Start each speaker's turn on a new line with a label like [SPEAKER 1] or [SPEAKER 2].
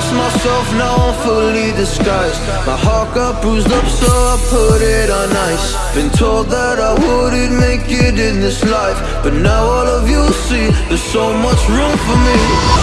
[SPEAKER 1] lost myself, now I'm fully disguised. My heart got bruised up, so I put it on ice. Been told that I wouldn't make it in this life But now all of you see, there's so much room for me.